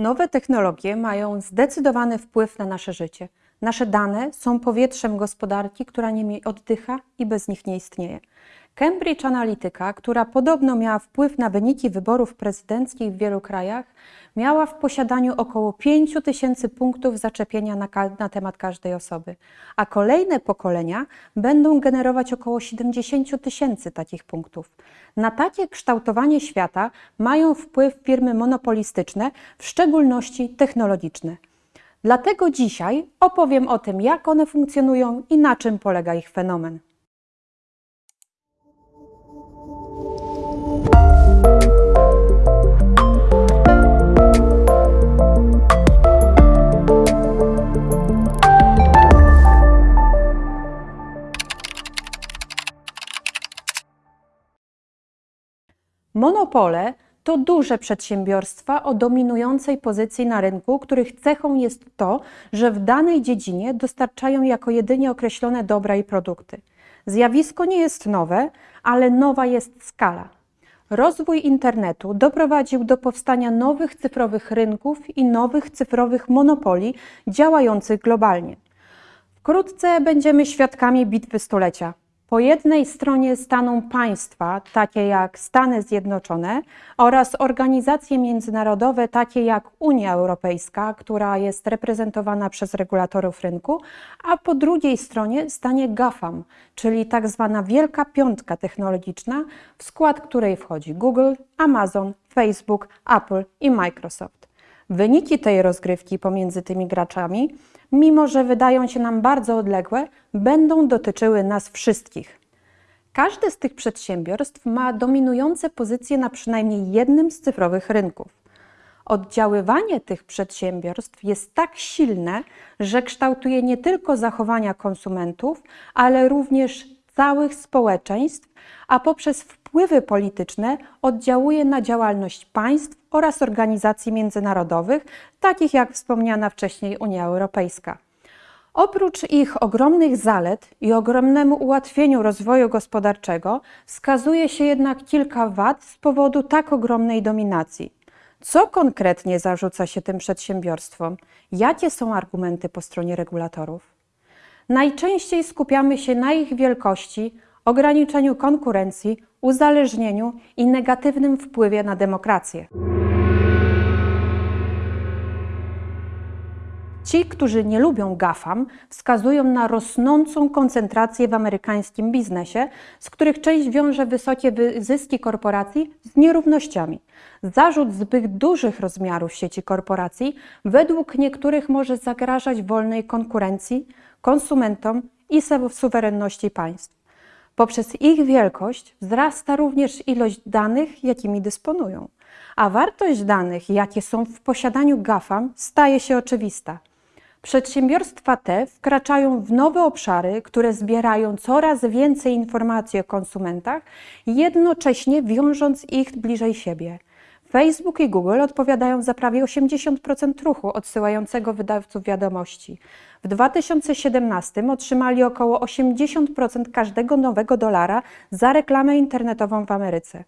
Nowe technologie mają zdecydowany wpływ na nasze życie. Nasze dane są powietrzem gospodarki, która nimi oddycha i bez nich nie istnieje. Cambridge Analytica, która podobno miała wpływ na wyniki wyborów prezydenckich w wielu krajach, miała w posiadaniu około 5 tysięcy punktów zaczepienia na, na, temat każdej osoby, a kolejne pokolenia będą generować około 70 tysięcy takich punktów. Na takie kształtowanie świata mają wpływ firmy monopolistyczne, w szczególności technologiczne. Dlatego dzisiaj opowiem o tym, jak one funkcjonują i na czym polega ich fenomen. Monopole to duże przedsiębiorstwa o dominującej pozycji na rynku, których cechą jest to, że w danej dziedzinie dostarczają jako jedynie określone dobra i produkty. Zjawisko nie jest nowe, ale nowa jest skala. Rozwój internetu doprowadził do powstania nowych cyfrowych rynków i nowych cyfrowych monopoli działających globalnie. Wkrótce będziemy świadkami bitwy stulecia. Po jednej stronie staną państwa, takie jak Stany Zjednoczone oraz organizacje międzynarodowe, takie jak Unia Europejska, która jest reprezentowana przez regulatorów rynku, a po drugiej stronie stanie GAFAM, czyli tak zwana Wielka Piątka Technologiczna, w skład której wchodzi Google, Amazon, Facebook, Apple i Microsoft. Wyniki tej rozgrywki pomiędzy tymi graczami mimo że wydają się nam bardzo odległe, będą dotyczyły nas wszystkich. Każde z tych przedsiębiorstw ma dominujące pozycje na przynajmniej jednym z cyfrowych rynków. Oddziaływanie tych przedsiębiorstw jest tak silne, że kształtuje nie tylko zachowania konsumentów, ale również całych społeczeństw, a poprzez wpływy polityczne oddziałuje na działalność państw oraz organizacji międzynarodowych, takich jak wspomniana wcześniej Unia Europejska. Oprócz ich ogromnych zalet i ogromnemu ułatwieniu rozwoju gospodarczego, wskazuje się jednak kilka wad z powodu tak ogromnej dominacji. Co konkretnie zarzuca się tym przedsiębiorstwom? Jakie są argumenty po stronie regulatorów? Najczęściej skupiamy się na ich wielkości, ograniczeniu konkurencji, uzależnieniu i negatywnym wpływie na demokrację. Ci, którzy nie lubią GAFAM, wskazują na rosnącą koncentrację w amerykańskim biznesie, z których część wiąże wysokie zyski korporacji z nierównościami. Zarzut zbyt dużych rozmiarów sieci korporacji według niektórych może zagrażać wolnej konkurencji, konsumentom i suwerenności państw. Poprzez ich wielkość wzrasta również ilość danych, jakimi dysponują, a wartość danych, jakie są w posiadaniu GAFAM, staje się oczywista. Przedsiębiorstwa te wkraczają w nowe obszary, które zbierają coraz więcej informacji o konsumentach, jednocześnie wiążąc ich bliżej siebie. Facebook i Google odpowiadają za prawie 80% ruchu odsyłającego wydawców wiadomości. W 2017 otrzymali około 80% każdego nowego dolara za reklamę internetową w Ameryce.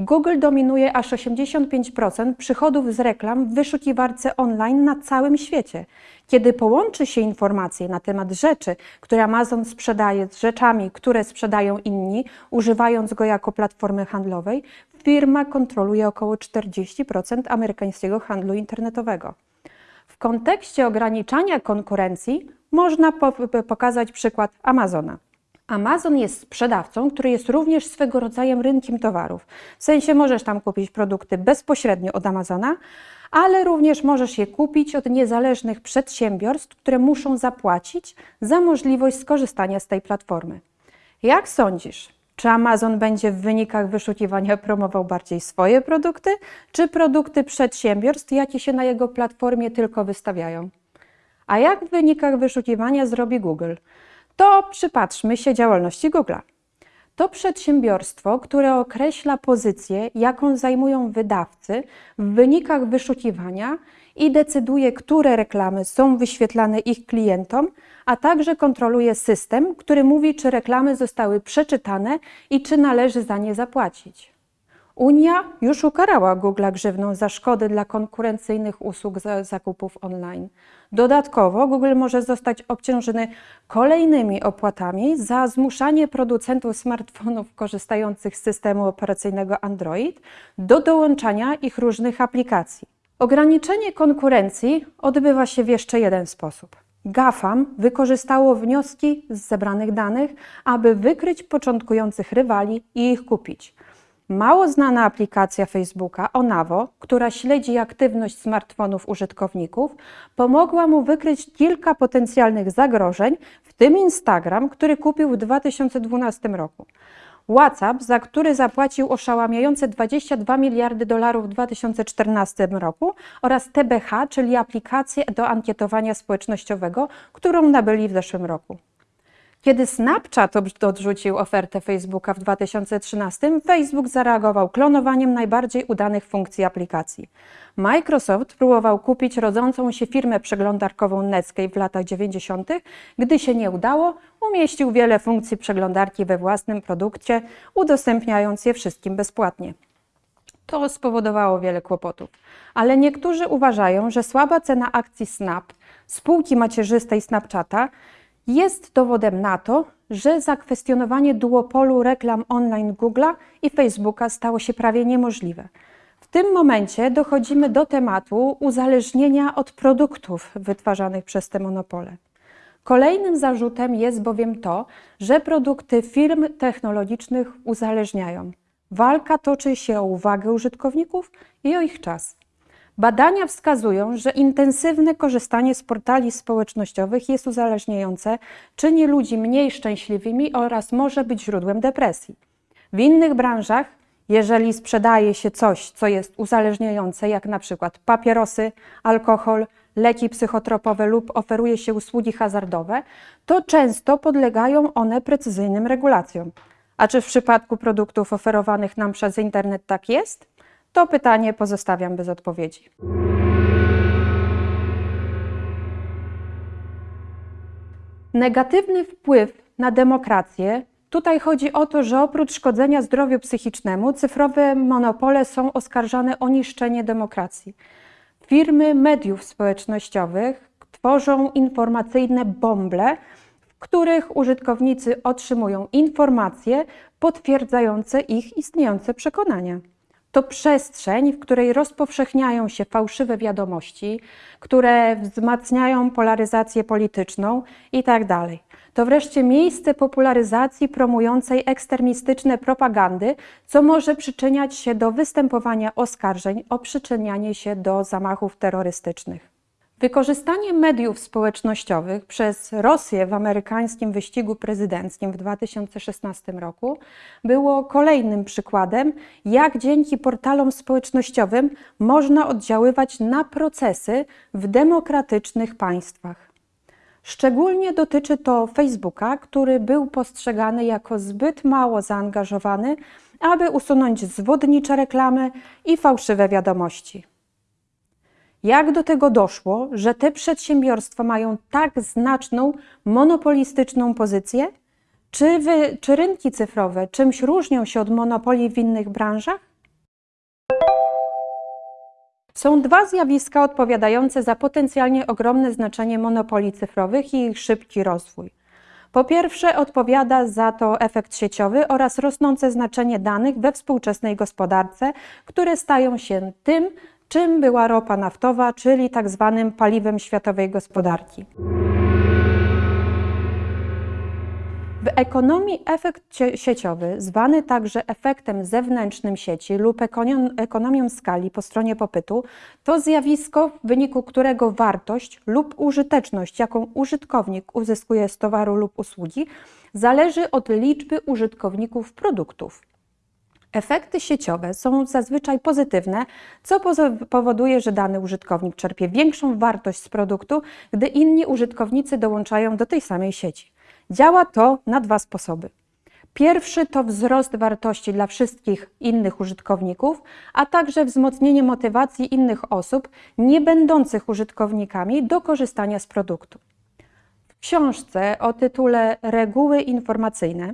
Google dominuje aż 85% przychodów z reklam w wyszukiwarce online na całym świecie. Kiedy połączy się informacje na temat rzeczy, które Amazon sprzedaje z rzeczami, które sprzedają inni, używając go jako platformy handlowej, firma kontroluje około 40% amerykańskiego handlu internetowego. W kontekście ograniczania konkurencji można po pokazać przykład Amazona. Amazon jest sprzedawcą, który jest również swego rodzaju rynkiem towarów. W sensie możesz tam kupić produkty bezpośrednio od Amazona, ale również możesz je kupić od niezależnych przedsiębiorstw, które muszą zapłacić za możliwość skorzystania z tej platformy. Jak sądzisz, czy Amazon będzie w wynikach wyszukiwania promował bardziej swoje produkty, czy produkty przedsiębiorstw, jakie się na jego platformie tylko wystawiają? A jak w wynikach wyszukiwania zrobi Google? To przypatrzmy się działalności Google'a. To przedsiębiorstwo, które określa pozycję, jaką zajmują wydawcy w wynikach wyszukiwania i decyduje, które reklamy są wyświetlane ich klientom, a także kontroluje system, który mówi, czy reklamy zostały przeczytane i czy należy za nie zapłacić. Unia już ukarała Google grzywną za szkody dla konkurencyjnych usług za zakupów online. Dodatkowo Google może zostać obciążony kolejnymi opłatami za zmuszanie producentów smartfonów korzystających z systemu operacyjnego Android do dołączania ich różnych aplikacji. Ograniczenie konkurencji odbywa się w jeszcze jeden sposób. GAFAM wykorzystało wnioski z zebranych danych, aby wykryć początkujących rywali i ich kupić. Mało znana aplikacja Facebooka Onavo, która śledzi aktywność smartfonów użytkowników, pomogła mu wykryć kilka potencjalnych zagrożeń, w tym Instagram, który kupił w 2012 roku. WhatsApp, za który zapłacił oszałamiające 22 miliardy dolarów w 2014 roku oraz TBH, czyli aplikację do ankietowania społecznościowego, którą nabyli w zeszłym roku. Kiedy Snapchat odrzucił ofertę Facebooka w 2013, Facebook zareagował klonowaniem najbardziej udanych funkcji aplikacji. Microsoft próbował kupić rodzącą się firmę przeglądarkową Netscape w latach 90. Gdy się nie udało, umieścił wiele funkcji przeglądarki we własnym produkcie, udostępniając je wszystkim bezpłatnie. To spowodowało wiele kłopotów, ale niektórzy uważają, że słaba cena akcji Snap, spółki macierzystej Snapchata, jest dowodem na to, że zakwestionowanie duopolu reklam online Google'a i Facebooka stało się prawie niemożliwe. W tym momencie dochodzimy do tematu uzależnienia od produktów wytwarzanych przez te monopole. Kolejnym zarzutem jest bowiem to, że produkty firm technologicznych uzależniają. Walka toczy się o uwagę użytkowników i o ich czas. Badania wskazują, że intensywne korzystanie z portali społecznościowych jest uzależniające, czyni ludzi mniej szczęśliwymi oraz może być źródłem depresji. W innych branżach, jeżeli sprzedaje się coś, co jest uzależniające, jak na przykład papierosy, alkohol, leki psychotropowe lub oferuje się usługi hazardowe, to często podlegają one precyzyjnym regulacjom. A czy w przypadku produktów oferowanych nam przez internet tak jest? To pytanie pozostawiam bez odpowiedzi. Negatywny wpływ na demokrację. Tutaj chodzi o to, że oprócz szkodzenia zdrowiu psychicznemu, cyfrowe monopole są oskarżane o niszczenie demokracji. Firmy mediów społecznościowych tworzą informacyjne bąble, w których użytkownicy otrzymują informacje potwierdzające ich istniejące przekonania to przestrzeń, w której rozpowszechniają się fałszywe wiadomości, które wzmacniają polaryzację polityczną itd. Tak to wreszcie miejsce popularyzacji promującej ekstremistyczne propagandy, co może przyczyniać się do występowania oskarżeń o przyczynianie się do zamachów terrorystycznych. Wykorzystanie mediów społecznościowych przez Rosję w amerykańskim wyścigu prezydenckim w 2016 roku było kolejnym przykładem, jak dzięki portalom społecznościowym można oddziaływać na procesy w demokratycznych państwach. Szczególnie dotyczy to Facebooka, który był postrzegany jako zbyt mało zaangażowany, aby usunąć zwodnicze reklamy i fałszywe wiadomości. Jak do tego doszło, że te przedsiębiorstwa mają tak znaczną monopolistyczną pozycję? Czy, wy, czy rynki cyfrowe czymś różnią się od monopoli w innych branżach? Są dwa zjawiska odpowiadające za potencjalnie ogromne znaczenie monopoli cyfrowych i ich szybki rozwój. Po pierwsze, odpowiada za to efekt sieciowy oraz rosnące znaczenie danych we współczesnej gospodarce, które stają się tym, czym była ropa naftowa, czyli tak zwanym paliwem światowej gospodarki. W ekonomii efekt sieciowy, zwany także efektem zewnętrznym sieci lub ekonomią skali po stronie popytu, to zjawisko, w wyniku którego wartość lub użyteczność, jaką użytkownik uzyskuje z towaru lub usługi, zależy od liczby użytkowników produktów. Efekty sieciowe są zazwyczaj pozytywne, co powoduje, że dany użytkownik czerpie większą wartość z produktu, gdy inni użytkownicy dołączają do tej samej sieci. Działa to na dwa sposoby. Pierwszy to wzrost wartości dla wszystkich innych użytkowników, a także wzmocnienie motywacji innych osób nie będących użytkownikami do korzystania z produktu. Książce o tytule Reguły informacyjne,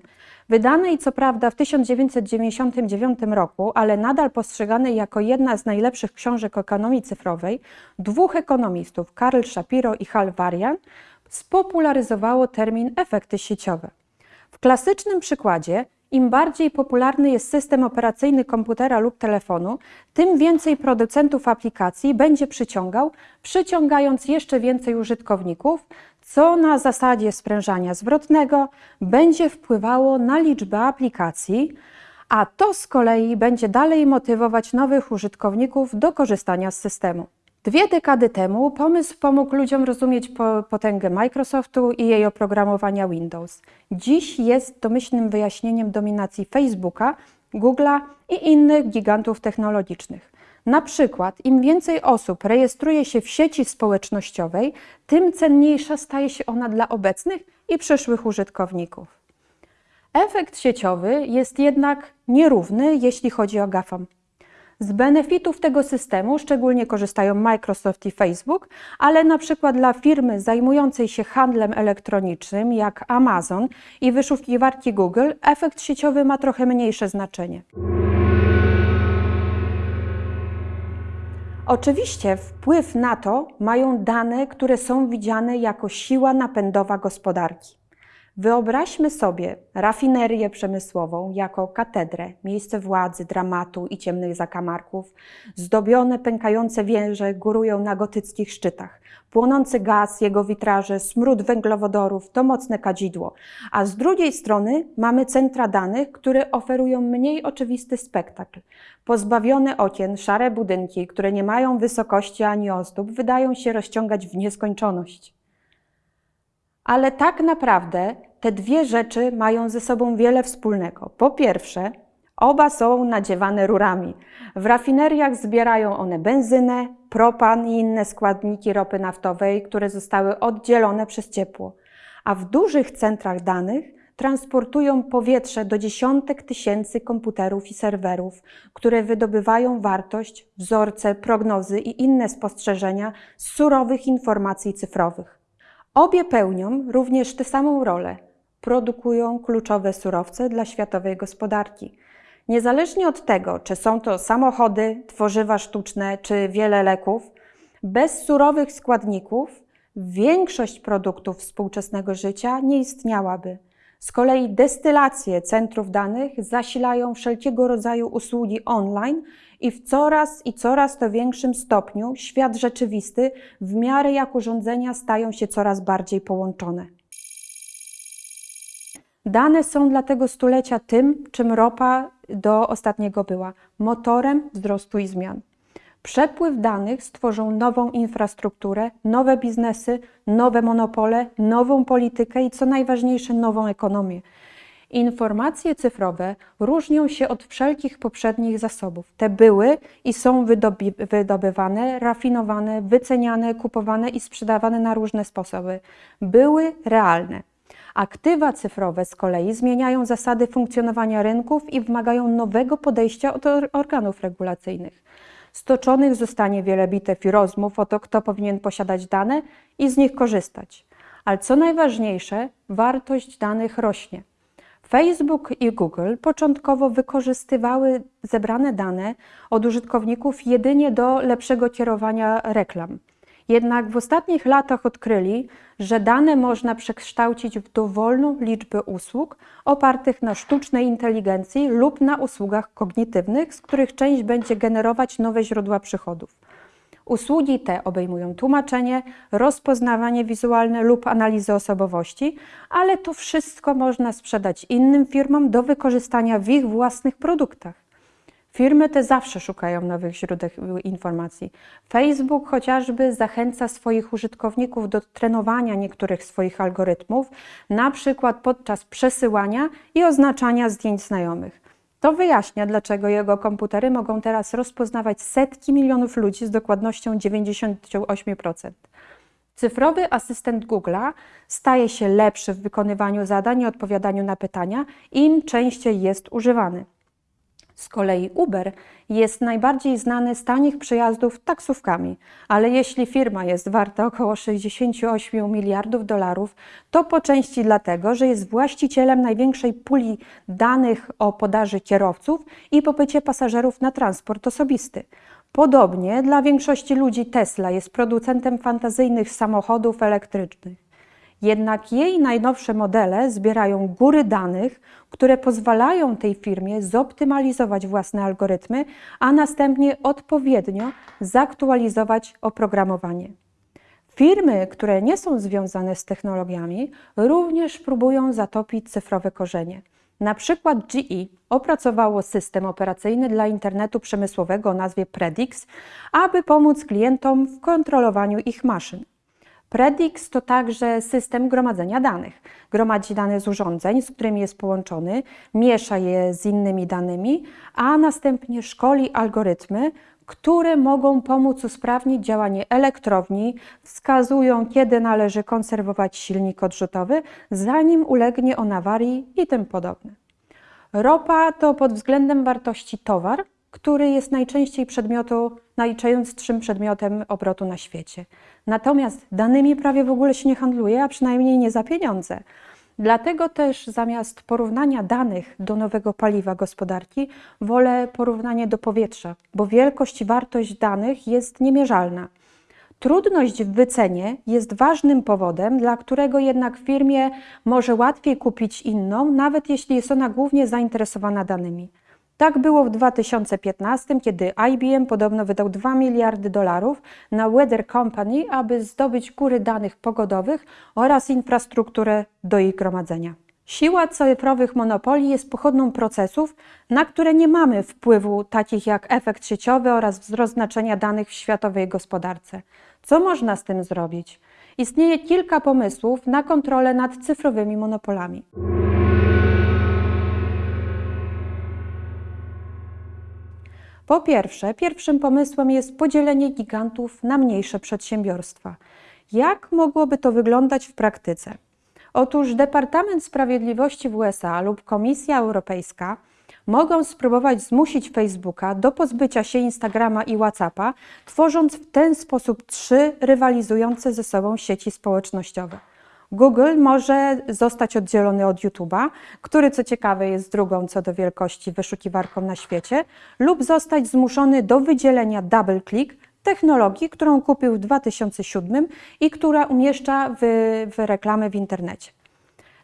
wydanej co prawda w 1999 roku, ale nadal postrzeganej jako jedna z najlepszych książek ekonomii cyfrowej, dwóch ekonomistów, Karl Shapiro i Hal Varian, spopularyzowało termin efekty sieciowe. W klasycznym przykładzie im bardziej popularny jest system operacyjny komputera lub telefonu, tym więcej producentów aplikacji będzie przyciągał, przyciągając jeszcze więcej użytkowników, co na zasadzie sprężania zwrotnego będzie wpływało na liczbę aplikacji, a to z kolei będzie dalej motywować nowych użytkowników do korzystania z systemu. Dwie dekady temu pomysł pomógł ludziom rozumieć potęgę Microsoftu i jej oprogramowania Windows. Dziś jest domyślnym wyjaśnieniem dominacji Facebooka, Google'a i innych gigantów technologicznych. Na przykład, im więcej osób rejestruje się w sieci społecznościowej, tym cenniejsza staje się ona dla obecnych i przyszłych użytkowników. Efekt sieciowy jest jednak nierówny, jeśli chodzi o GAFAM. Z benefitów tego systemu szczególnie korzystają Microsoft i Facebook, ale na przykład dla firmy zajmującej się handlem elektronicznym jak Amazon i wyszukiwarki Google efekt sieciowy ma trochę mniejsze znaczenie. Oczywiście wpływ na to mają dane, które są widziane jako siła napędowa gospodarki. Wyobraźmy sobie rafinerię przemysłową jako katedrę, miejsce władzy, dramatu i ciemnych zakamarków. Zdobione, pękające wieże górują na gotyckich szczytach. Płonący gaz, jego witraże, smród węglowodorów to mocne kadzidło. A z drugiej strony mamy centra danych, które oferują mniej oczywisty spektakl. Pozbawione okien, szare budynki, które nie mają wysokości ani ozdób, wydają się rozciągać w nieskończoność. Ale tak naprawdę te dwie rzeczy mają ze sobą wiele wspólnego. Po pierwsze, oba są nadziewane rurami. W rafineriach zbierają one benzynę, propan i inne składniki ropy naftowej, które zostały oddzielone przez ciepło. A w dużych centrach danych transportują powietrze do dziesiątek tysięcy komputerów i serwerów, które wydobywają wartość, wzorce, prognozy i inne spostrzeżenia z surowych informacji cyfrowych. Obie pełnią również tę samą rolę. Produkują kluczowe surowce dla światowej gospodarki. Niezależnie od tego, czy są to samochody, tworzywa sztuczne czy wiele leków, bez surowych składników większość produktów współczesnego życia nie istniałaby. Z kolei destylacje centrów danych zasilają wszelkiego rodzaju usługi online i w coraz i coraz to większym stopniu świat rzeczywisty w miarę jak urządzenia stają się coraz bardziej połączone. Dane są dla tego stulecia tym, czym ropa do ostatniego była motorem wzrostu i zmian. Przepływ danych stworzą nową infrastrukturę, nowe biznesy, nowe monopole, nową politykę i co najważniejsze, nową ekonomię. Informacje cyfrowe różnią się od wszelkich poprzednich zasobów. Te były i są wydobywane, rafinowane, wyceniane, kupowane i sprzedawane na różne sposoby. Były realne. Aktywa cyfrowe z kolei zmieniają zasady funkcjonowania rynków i wymagają nowego podejścia od organów regulacyjnych. Stoczonych zostanie wiele bitew i rozmów o to, kto powinien posiadać dane i z nich korzystać. Ale co najważniejsze, wartość danych rośnie. Facebook i Google początkowo wykorzystywały zebrane dane od użytkowników jedynie do lepszego kierowania reklam. Jednak w ostatnich latach odkryli, że dane można przekształcić w dowolną liczbę usług opartych na sztucznej inteligencji lub na usługach kognitywnych, z których część będzie generować nowe źródła przychodów. Usługi te obejmują tłumaczenie, rozpoznawanie wizualne lub analizę osobowości, ale to wszystko można sprzedać innym firmom do wykorzystania w ich własnych produktach. Firmy te zawsze szukają nowych źródeł informacji. Facebook chociażby zachęca swoich użytkowników do trenowania niektórych swoich algorytmów, na przykład podczas przesyłania i oznaczania zdjęć znajomych. To wyjaśnia, dlaczego jego komputery mogą teraz rozpoznawać setki milionów ludzi z dokładnością 98%. Cyfrowy asystent Google'a staje się lepszy w wykonywaniu zadań i odpowiadaniu na pytania, im częściej jest używany. Z kolei Uber jest najbardziej znany z tanich przejazdów taksówkami, ale jeśli firma jest warta około 68 miliardów dolarów, to po części dlatego, że jest właścicielem największej puli danych o podaży kierowców i popycie pasażerów na transport osobisty. Podobnie dla większości ludzi Tesla jest producentem fantazyjnych samochodów elektrycznych. Jednak jej najnowsze modele zbierają góry danych, które pozwalają tej firmie zoptymalizować własne algorytmy, a następnie odpowiednio zaktualizować oprogramowanie. Firmy, które nie są związane z technologiami, również próbują zatopić cyfrowe korzenie. Na przykład GE opracowało system operacyjny dla internetu przemysłowego o nazwie Predix, aby pomóc klientom w kontrolowaniu ich maszyn. Predix to także system gromadzenia danych. Gromadzi dane z urządzeń, z którymi jest połączony, miesza je z innymi danymi, a następnie szkoli algorytmy, które mogą pomóc usprawnić działanie elektrowni, wskazują, kiedy należy konserwować silnik odrzutowy, zanim ulegnie on awarii i tym podobne. Ropa to pod względem wartości towar, który jest najczęściej przedmiotu, najczęstszym przedmiotem obrotu na świecie. Natomiast danymi prawie w ogóle się nie handluje, a przynajmniej nie za pieniądze. Dlatego też zamiast porównania danych do nowego paliwa gospodarki, wolę porównanie do powietrza, bo wielkość i wartość danych jest niemierzalna. Trudność w wycenie jest ważnym powodem, dla którego jednak firmie może łatwiej kupić inną, nawet jeśli jest ona głównie zainteresowana danymi. Tak było w 2015, kiedy IBM podobno wydał 2 miliardy dolarów na Weather Company, aby zdobyć góry danych pogodowych oraz infrastrukturę do ich gromadzenia. Siła cyfrowych monopolii jest pochodną procesów, na które nie mamy wpływu, takich jak efekt sieciowy oraz wzrost znaczenia danych w światowej gospodarce. Co można z tym zrobić? Istnieje kilka pomysłów na kontrolę nad cyfrowymi monopolami. Po pierwsze, pierwszym pomysłem jest podzielenie gigantów na mniejsze przedsiębiorstwa. Jak mogłoby to wyglądać w praktyce? Otóż Departament Sprawiedliwości w USA lub Komisja Europejska mogą spróbować zmusić Facebooka do pozbycia się Instagrama i WhatsAppa, tworząc w ten sposób trzy rywalizujące ze sobą sieci społecznościowe. Google może zostać oddzielony od YouTube'a, który co ciekawe jest drugą co do wielkości wyszukiwarką na świecie, lub zostać zmuszony do wydzielenia DoubleClick, technologii, którą kupił w 2007 i która umieszcza w, w reklamy w internecie.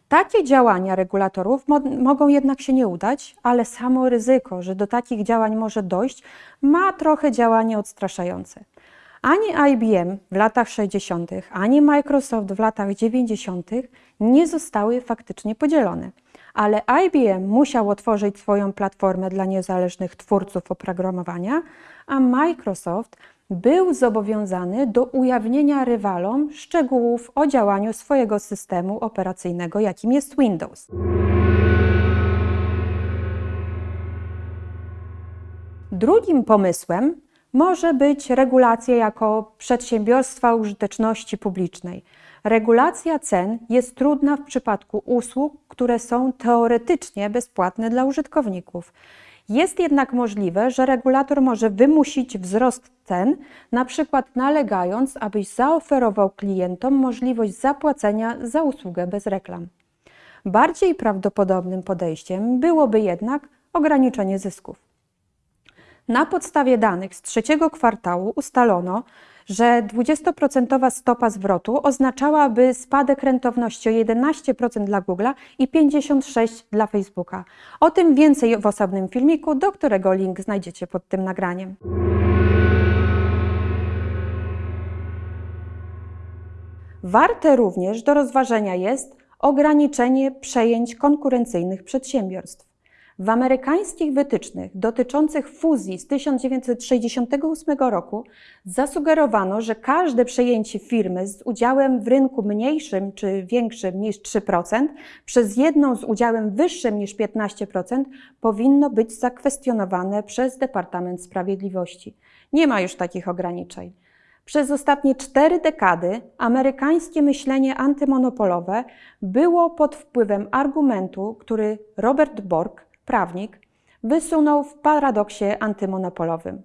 Takie działania regulatorów mo mogą jednak się nie udać, ale samo ryzyko, że do takich działań może dojść, ma trochę działanie odstraszające. Ani IBM w latach 60., ani Microsoft w latach 90. nie zostały faktycznie podzielone. Ale IBM musiał otworzyć swoją platformę dla niezależnych twórców oprogramowania, a Microsoft był zobowiązany do ujawnienia rywalom szczegółów o działaniu swojego systemu operacyjnego, jakim jest Windows. Drugim pomysłem może być regulacja jako przedsiębiorstwa użyteczności publicznej. Regulacja cen jest trudna w przypadku usług, które są teoretycznie bezpłatne dla użytkowników. Jest jednak możliwe, że regulator może wymusić wzrost cen, na przykład nalegając, abyś zaoferował klientom możliwość zapłacenia za usługę bez reklam. Bardziej prawdopodobnym podejściem byłoby jednak ograniczenie zysków. Na podstawie danych z trzeciego kwartału ustalono, że 20% stopa zwrotu oznaczałaby spadek rentowności o 11% dla Google'a i 56% dla Facebooka. O tym więcej w osobnym filmiku, do którego link znajdziecie pod tym nagraniem. Warte również do rozważenia jest ograniczenie przejęć konkurencyjnych przedsiębiorstw. W amerykańskich wytycznych dotyczących fuzji z 1968 roku zasugerowano, że każde przejęcie firmy z udziałem w rynku mniejszym czy większym niż 3% przez jedną z udziałem wyższym niż 15% powinno być zakwestionowane przez Departament Sprawiedliwości. Nie ma już takich ograniczeń. Przez ostatnie cztery dekady amerykańskie myślenie antymonopolowe było pod wpływem argumentu, który Robert Bork prawnik, wysunął w paradoksie antymonopolowym.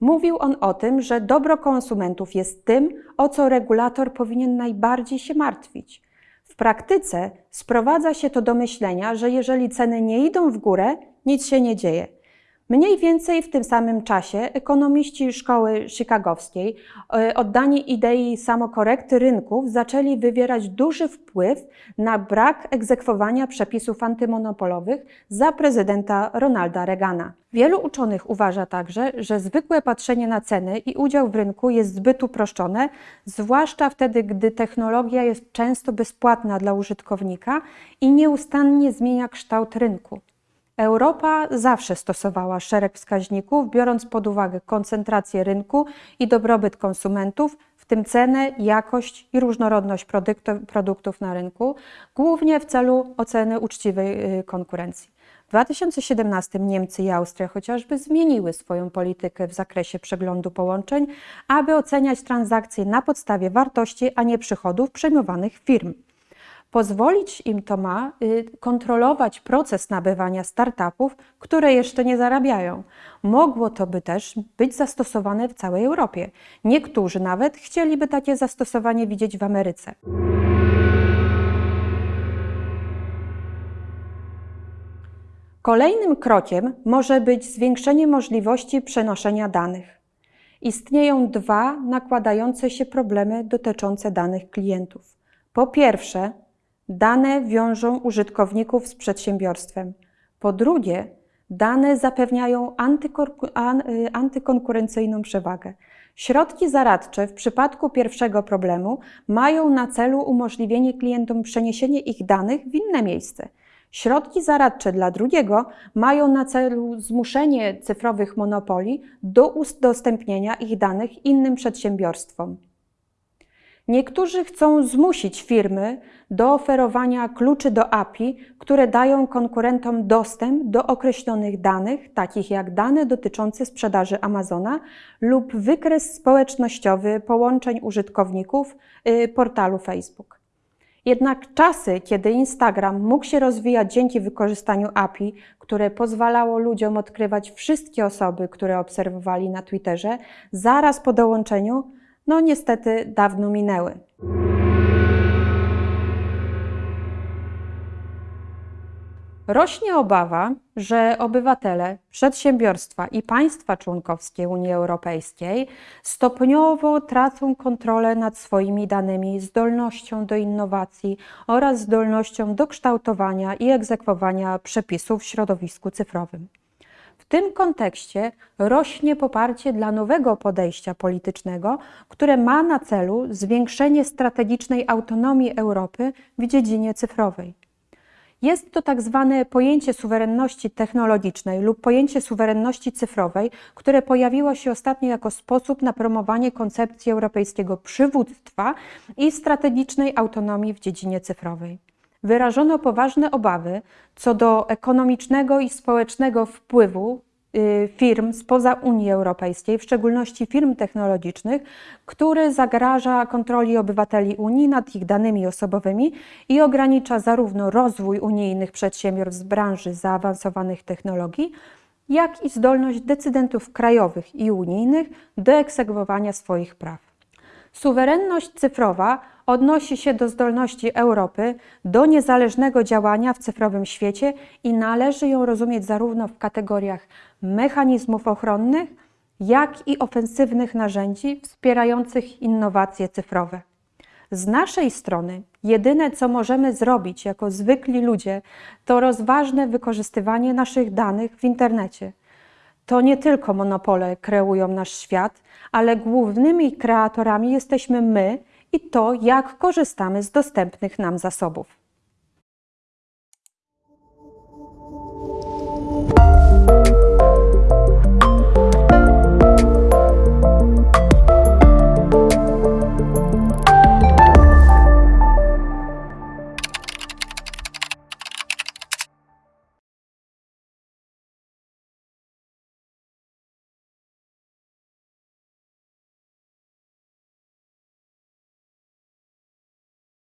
Mówił on o tym, że dobro konsumentów jest tym, o co regulator powinien najbardziej się martwić. W praktyce sprowadza się to do myślenia, że jeżeli ceny nie idą w górę, nic się nie dzieje. Mniej więcej w tym samym czasie ekonomiści szkoły chicagowskiej, e, oddani idei samokorekty rynków, zaczęli wywierać duży wpływ na brak egzekwowania przepisów antymonopolowych za prezydenta Ronalda Reagana. Wielu uczonych uważa także, że zwykłe patrzenie na ceny i udział w rynku jest zbyt uproszczone, zwłaszcza wtedy, gdy technologia jest często bezpłatna dla użytkownika i nieustannie zmienia kształt rynku. Europa zawsze stosowała szereg wskaźników, biorąc pod uwagę koncentrację rynku i dobrobyt konsumentów, w tym cenę, jakość i różnorodność produktów na rynku, głównie w celu oceny uczciwej y, konkurencji. W 2017 Niemcy i Austria chociażby zmieniły swoją politykę w zakresie przeglądu połączeń, aby oceniać transakcje na podstawie wartości, a nie przychodów przejmowanych firm. Pozwolić im to ma y, kontrolować proces nabywania startupów, które jeszcze nie zarabiają. Mogło to by też być zastosowane w całej Europie. Niektórzy nawet chcieliby takie zastosowanie widzieć w Ameryce. Kolejnym krokiem może być zwiększenie możliwości przenoszenia danych. Istnieją dwa nakładające się problemy dotyczące danych klientów. Po pierwsze, Dane wiążą użytkowników z przedsiębiorstwem. Po drugie, dane zapewniają y, antykonkurencyjną przewagę. Środki zaradcze w przypadku pierwszego problemu mają na celu umożliwienie klientom przeniesienia ich danych w inne miejsce. Środki zaradcze dla drugiego mają na celu zmuszenie cyfrowych monopoli do udostępnienia ich danych innym przedsiębiorstwom. Niektórzy chcą zmusić firmy do oferowania kluczy do API, które dają konkurentom dostęp do określonych danych, takich jak dane dotyczące sprzedaży Amazona lub wykres społecznościowy połączeń użytkowników y, portalu Facebook. Jednak czasy, kiedy Instagram mógł się rozwijać dzięki wykorzystaniu API, które pozwalało ludziom odkrywać wszystkie osoby, które obserwowali na Twitterze, zaraz po dołączeniu, no niestety dawno minęły. Rośnie obawa, że obywatele, przedsiębiorstwa i państwa członkowskie Unii Europejskiej stopniowo tracą kontrolę nad swoimi danymi, zdolnością do innowacji oraz zdolnością do kształtowania i egzekwowania przepisów w środowisku cyfrowym. Tym kontekście rośnie poparcie dla nowego podejścia politycznego, które ma na celu zwiększenie strategicznej autonomii Europy w dziedzinie cyfrowej. Jest to tak zwane pojęcie suwerenności technologicznej lub pojęcie suwerenności cyfrowej, które pojawiło się ostatnio jako sposób na promowanie koncepcji europejskiego przywództwa i strategicznej autonomii w dziedzinie cyfrowej. Wyrażono poważne obawy co do ekonomicznego i społecznego wpływu Y, firm spoza Unii Europejskiej, w szczególności firm technologicznych, który zagraża kontroli obywateli Unii nad ich danymi osobowymi i ogranicza zarówno rozwój unijnych przedsiębiorstw z branży zaawansowanych technologii, jak i zdolność decydentów krajowych i unijnych do egzekwowania swoich praw. Suwerenność cyfrowa odnosi się do zdolności Europy do niezależnego działania w cyfrowym świecie i należy ją rozumieć zarówno w kategoriach mechanizmów ochronnych, jak i ofensywnych narzędzi wspierających innowacje cyfrowe. Z naszej strony jedyne, co możemy zrobić jako zwykli ludzie, to rozważne wykorzystywanie naszych danych w internecie. To nie tylko monopole kreują nasz świat, ale głównymi kreatorami jesteśmy my i to, jak korzystamy z dostępnych nam zasobów.